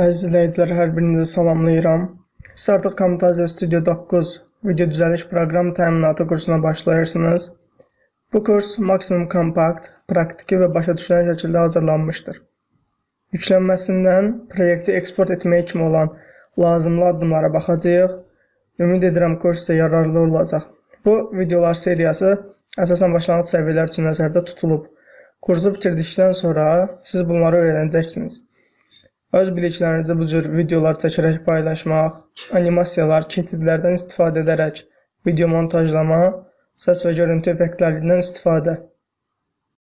Əziz izləyicilər, hər birinizi salamlayıram. Siz artıq Camtasia Studio 9 video düzəliş proqram təminatı kursuna başlayırsınız. Bu kurs maksimum kompakt, praktiki və başa düşülən şəkildə hazırlanmışdır. Yüklənməsindən proyekti eksport etmək kimi olan lazımlı addımlara baxacağıq. Ümid edirəm kurs sizə yararlı olacaq. Bu videolar seriyası əsasən başlanğıc səviyyələr üçün nəzərdə tutulub. Kursu bitirdikdən sonra siz bunları öyrənəcəksiniz. Öz biliklərinizi bu cür videolar çəkərək paylaşmaq, animasiyalar, keçidlərdən istifadə edərək video montajlama, səs və görüntü effektlərindən istifadə